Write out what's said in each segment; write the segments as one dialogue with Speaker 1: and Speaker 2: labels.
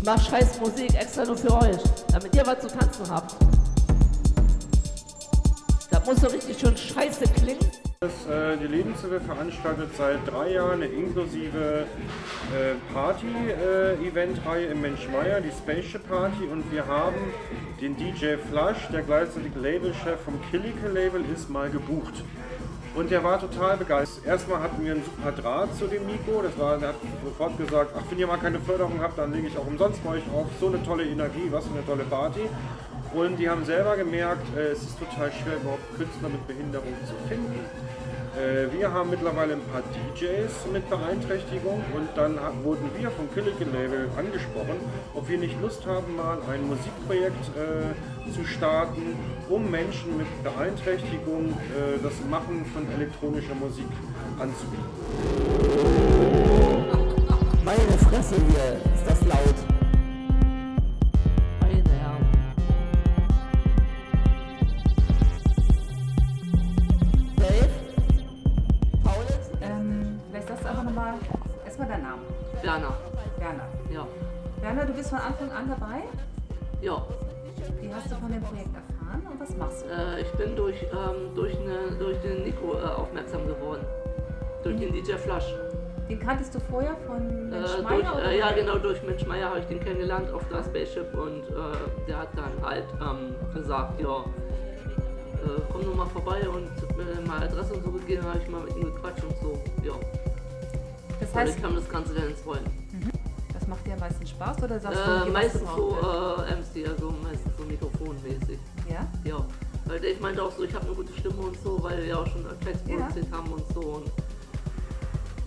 Speaker 1: Ich mach scheiß Musik extra nur für euch, damit ihr was zu tanzen habt. Das muss so richtig schön scheiße klingen.
Speaker 2: Das, äh, die Lebenshilfe veranstaltet seit drei Jahren eine inklusive äh, Party-Event-Reihe im Menschmeier, die Spaceship Party. Und wir haben den DJ Flush, der gleichzeitig Labelchef vom Killiке Label ist, mal gebucht. Und der war total begeistert. Erstmal hatten wir einen super Draht zu dem Mikro. Das war, der hat sofort gesagt, ach, wenn ihr mal keine Förderung habt, dann lege ich auch umsonst bei euch auf. So eine tolle Energie, was für eine tolle Party. Und die haben selber gemerkt, äh, es ist total schwer, überhaupt Künstler mit Behinderung zu finden. Äh, wir haben mittlerweile ein paar DJs mit Beeinträchtigung und dann wurden wir vom Killigan Label angesprochen, ob wir nicht Lust haben, mal ein Musikprojekt äh, zu starten, um Menschen mit Beeinträchtigung äh, das Machen von elektronischer Musik anzubieten.
Speaker 1: Meine Fresse hier, ist das laut.
Speaker 3: Werner.
Speaker 1: Werner.
Speaker 3: Ja.
Speaker 1: Werner, du bist von Anfang an dabei?
Speaker 3: Ja.
Speaker 1: Wie hast du von dem Projekt erfahren und was machst du?
Speaker 3: Äh, ich bin durch, ähm, durch, eine, durch den Nico äh, aufmerksam geworden. Durch mhm. den DJ Flash.
Speaker 1: Den kanntest du vorher von Mensch
Speaker 3: äh, durch, äh, Ja, genau, durch Mensch Meier habe ich den kennengelernt auf der Spaceship und äh, der hat dann halt ähm, gesagt, ja, äh, komm nur mal vorbei und äh, mal Adresse und so gegeben, habe ich mal mit ihm gequatscht und so, ja. Das heißt, ich kam das Ganze dann ins Rollen.
Speaker 1: Mhm. Das macht dir am meisten Spaß oder sagst
Speaker 3: äh, du, meistens so äh, MC, also meistens so mikrofonmäßig.
Speaker 1: Ja?
Speaker 3: Ja. Weil ich meinte auch so, ich habe eine gute Stimme und so, weil wir auch schon Tracks ja. produziert haben und so. Und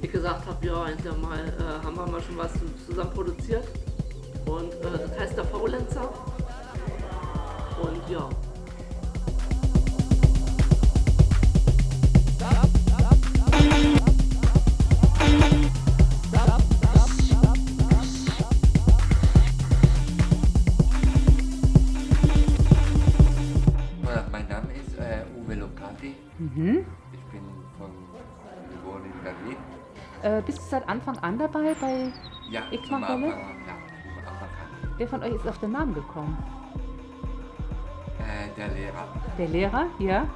Speaker 3: ich gesagt habe, ja, hinterher mal äh, haben wir mal schon was zusammen produziert. Und äh, das heißt der Faulenzer. Und ja.
Speaker 4: Mhm. Ich bin von geboren in Berlin.
Speaker 1: Äh, bist du seit Anfang an dabei bei
Speaker 4: ja,
Speaker 1: Ikmachwelle?
Speaker 4: Ja, Anfang
Speaker 1: Wer von euch ist auf den Namen gekommen?
Speaker 4: Äh, der Lehrer.
Speaker 1: Der Lehrer, ja.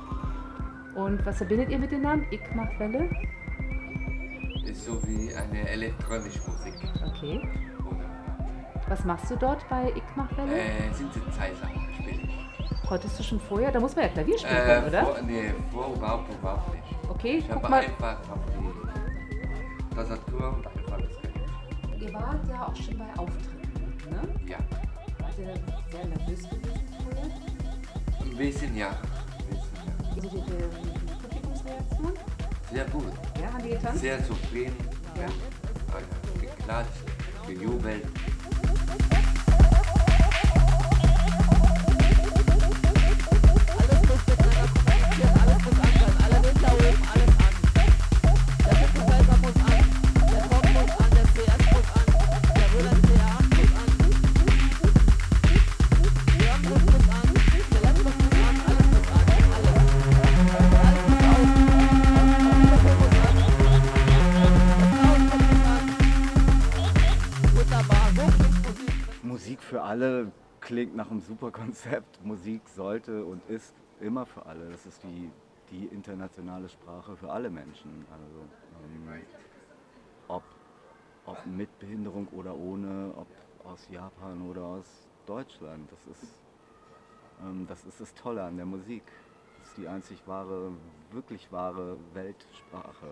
Speaker 1: Und was verbindet ihr mit dem Namen Ikmachwelle?
Speaker 4: Ist so wie eine elektronische Musik.
Speaker 1: Okay. Was machst du dort bei Ikmachwelle?
Speaker 4: Äh, Synthesizer spiele ich.
Speaker 1: Konntest du schon vorher? Da muss man ja Klavier spielen können,
Speaker 4: äh,
Speaker 1: oder?
Speaker 4: Vor, nee, vor überhaupt, überhaupt nicht.
Speaker 1: Okay,
Speaker 4: ich
Speaker 1: guck
Speaker 4: habe
Speaker 1: mal.
Speaker 4: einfach auf die Tastatur und einfach das
Speaker 1: geübt. Ihr wart ja auch schon bei Auftritten, ne?
Speaker 4: Ja.
Speaker 1: Wart ihr sehr nervös gewesen vorher?
Speaker 4: Ein bisschen, ja. Ein bisschen, ja.
Speaker 1: Also die Publikumsreaktion?
Speaker 4: Sehr gut.
Speaker 1: Ja, haben die getanzt?
Speaker 4: Sehr zufrieden.
Speaker 1: Ja.
Speaker 4: ja. Geklatscht, gejubelt.
Speaker 5: Für alle klingt nach einem super Konzept. Musik sollte und ist immer für alle. Das ist die, die internationale Sprache für alle Menschen. Also, ähm, ob, ob mit Behinderung oder ohne, ob aus Japan oder aus Deutschland. Das ist, ähm, das ist das Tolle an der Musik. Das ist die einzig wahre, wirklich wahre Weltsprache.